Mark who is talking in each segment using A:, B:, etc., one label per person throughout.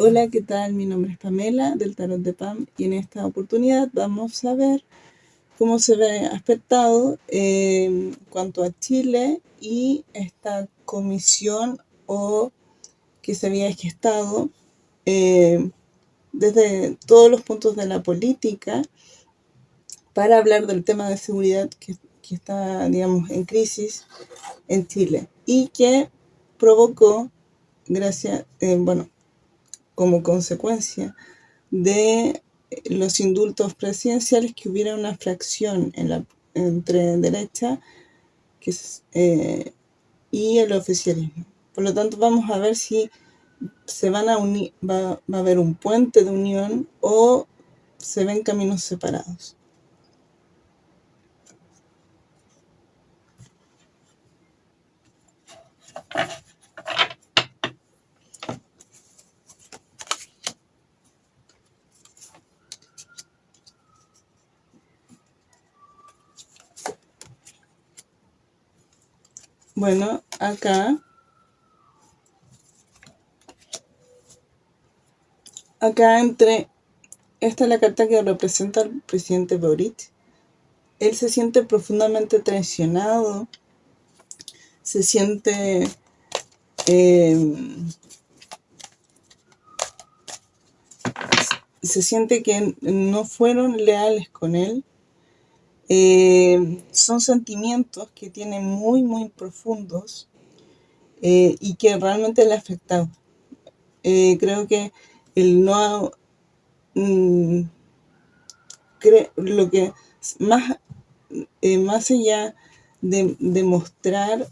A: Hola, ¿qué tal? Mi nombre es Pamela del Tarot de Pam y en esta oportunidad vamos a ver cómo se ve afectado en cuanto a Chile y esta comisión o que se había gestado eh, desde todos los puntos de la política para hablar del tema de seguridad que, que está, digamos, en crisis en Chile y que provocó, gracias, eh, bueno, como consecuencia de los indultos presidenciales que hubiera una fracción en la, entre derecha eh, y el oficialismo. Por lo tanto, vamos a ver si se van a unir, va a haber un puente de unión o se ven caminos separados. Bueno, acá, acá entre, esta es la carta que representa al presidente Boric. Él se siente profundamente traicionado, se siente em, se siente que no fueron leales con él eh, son sentimientos que tienen muy, muy profundos eh, y que realmente le ha afectado. Eh, creo que el no... Mm, lo que más, más allá de demostrar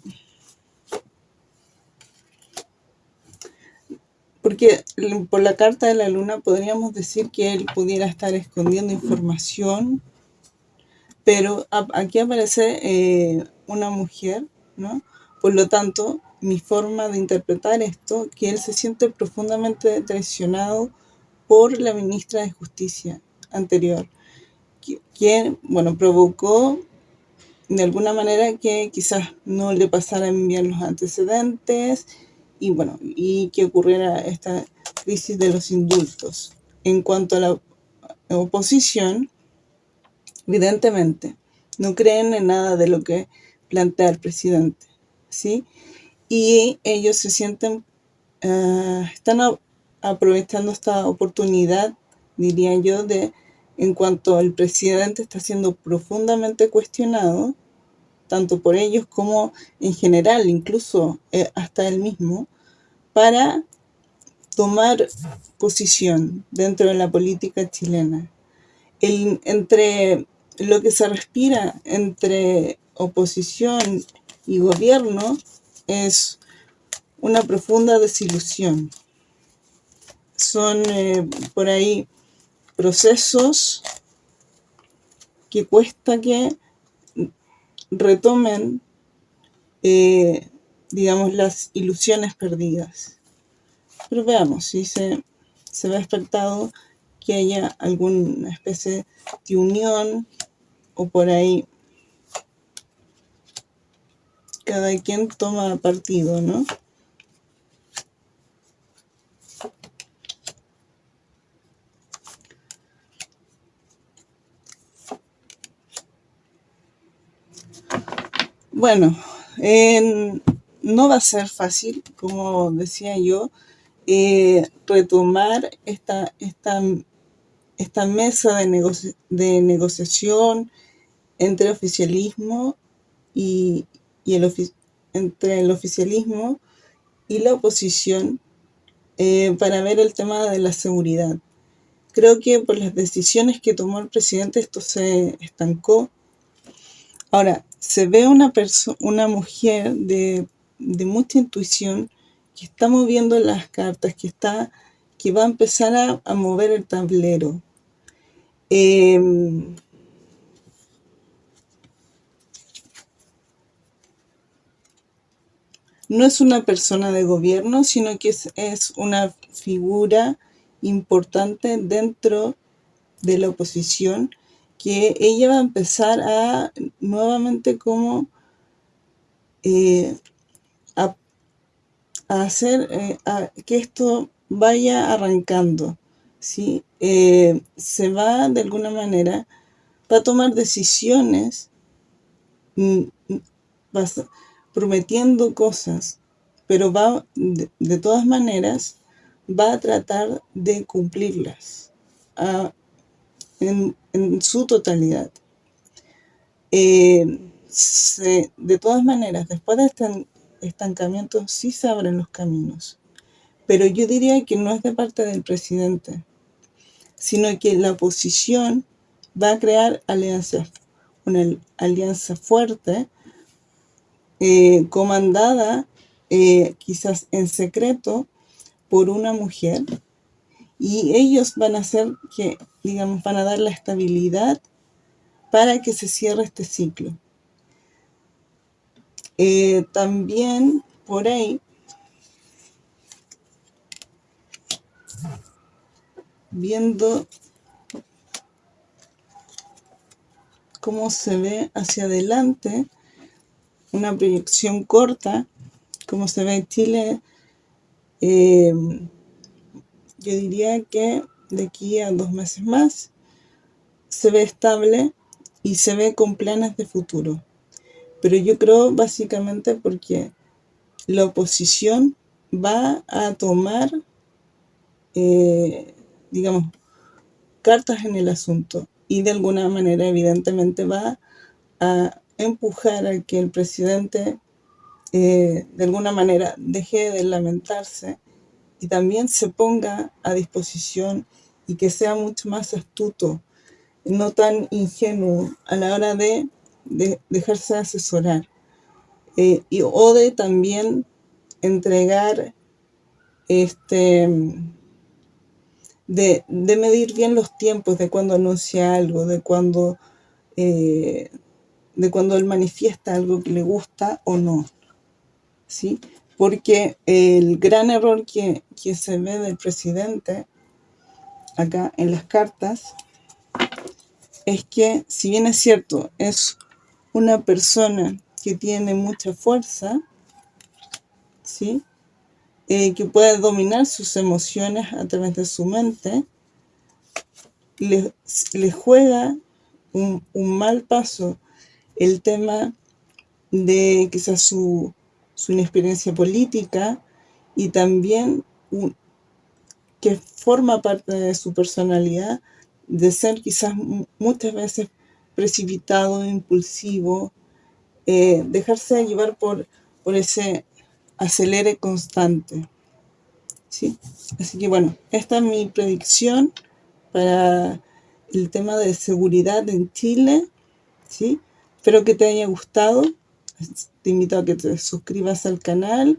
A: porque por la carta de la luna podríamos decir que él pudiera estar escondiendo información pero aquí aparece eh, una mujer, ¿no? Por lo tanto, mi forma de interpretar esto, que él se siente profundamente traicionado por la ministra de Justicia anterior, quien, bueno, provocó de alguna manera que quizás no le pasaran bien los antecedentes y bueno, y que ocurriera esta crisis de los indultos. En cuanto a la oposición, evidentemente, no creen en nada de lo que plantea el presidente, ¿sí? Y ellos se sienten, uh, están aprovechando esta oportunidad, diría yo, de en cuanto el presidente está siendo profundamente cuestionado, tanto por ellos como en general, incluso eh, hasta él mismo, para tomar posición dentro de la política chilena. El, entre lo que se respira entre oposición y gobierno es una profunda desilusión. Son eh, por ahí procesos que cuesta que retomen, eh, digamos, las ilusiones perdidas. Pero veamos si se, se ve expectado que haya alguna especie de unión o por ahí cada quien toma partido, ¿no? Bueno, no va a ser fácil, como decía yo, eh, retomar esta, esta, esta mesa de, de negociación, entre oficialismo y, el entre el oficialismo y la oposición eh, para ver el tema de la seguridad. Creo que por las decisiones que tomó el presidente esto se estancó. Ahora, se ve una, una mujer de, de, mucha intuición que está moviendo las cartas, que, está, que va a empezar a, a mover el tablero. Eh, no es una persona de gobierno, sino que es, una figura importante dentro de la oposición, que ella va a empezar a nuevamente como eh, a, hacer eh, que esto vaya arrancando, ¿sí? Eh, se va de alguna manera, va a tomar decisiones mm, mm, prometiendo cosas, pero va, de, todas maneras, va a tratar de cumplirlas en, su totalidad. Eh, de todas maneras, después de este estancamiento, sí se abren los caminos. Pero yo diría que no es de parte del presidente, sino que la oposición va a crear alianzas, una alianza fuerte, eh, comandada eh, quizás en secreto por una mujer, y ellos van a hacer que, digamos, van a dar la estabilidad para que se cierre este ciclo. Eh, también por ahí viendo cómo se ve hacia adelante, una proyección corta, como se ve en Chile, eh, yo diría que de aquí a dos meses más se ve estable y se ve con planes de futuro. Pero yo creo básicamente porque la oposición va a tomar, eh, digamos, cartas en el asunto y de alguna manera evidentemente va a empujar a que el presidente eh, de alguna manera deje de lamentarse y también se ponga a disposición y que sea mucho más astuto, no tan ingenuo a la hora de, dejarse asesorar eh, y, o de también entregar este de, medir bien los tiempos de cuando anuncia algo, de cuando, eh, de cuando él manifiesta algo que le gusta o no. ¿sí? Porque el gran error que, que se ve del presidente acá en las cartas es que, si bien es cierto, es una persona que tiene mucha fuerza, ¿sí? Eh, que puede dominar sus emociones a través de su mente, le, juega un, mal paso el tema de quizás su, su inexperiencia política y también que forma parte de su personalidad de ser quizás muchas veces precipitado, impulsivo, eh, dejarse llevar por, por ese acelere constante. ¿sí? Así que bueno, esta es mi predicción para el tema de seguridad en Chile. ¿sí? Espero que te haya gustado. Te invito a que te suscribas al canal,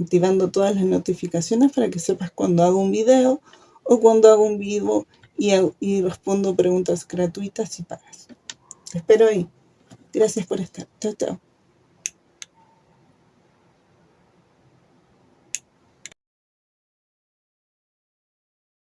A: activando todas las notificaciones para que sepas cuando hago un video o cuando hago un vivo y, respondo preguntas gratuitas y pagas. Te espero ahí. Gracias por estar. Chao, chao.